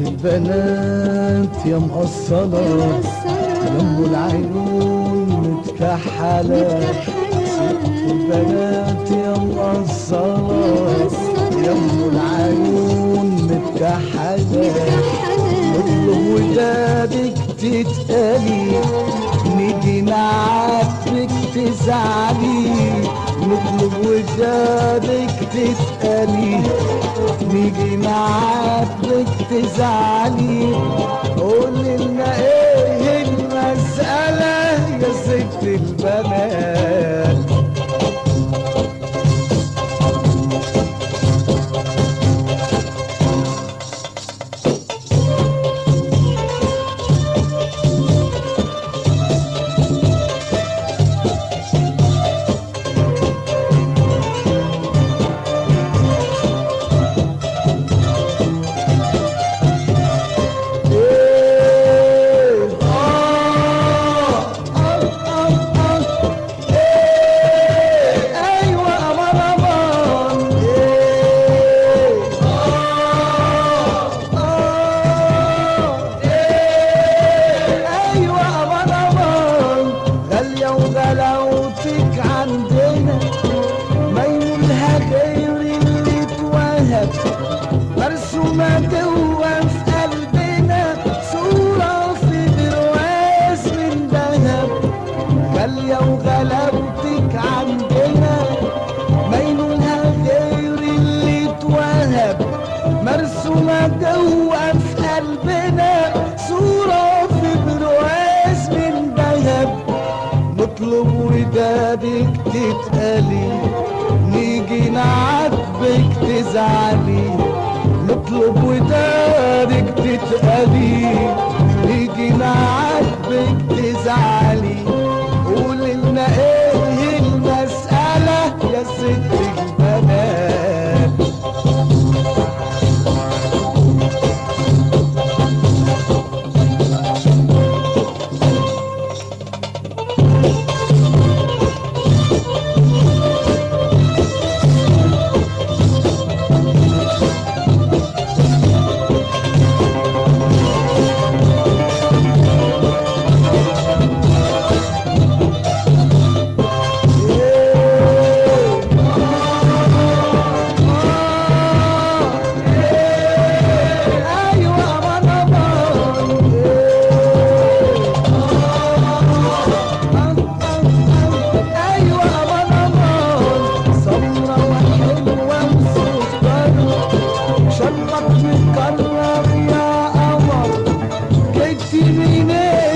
البنات يا مقصرة يم العيون متكحلة. البنات يا مقصرة يم العيون متكحلة. نطلب ودادك تتقلي. نيجي نعاتبك تزعلي. نطلب ودادك تتقلي. نيجي نعاتبك تزعلي قول لنا إيه مرسومة جوا في قلبنا صورة في برواز من ذهب نطلب ودادك تتقلي نيجي نعاتبك تزعلي. نطلب ودادك تتقلي نيجي نعاتبك silvine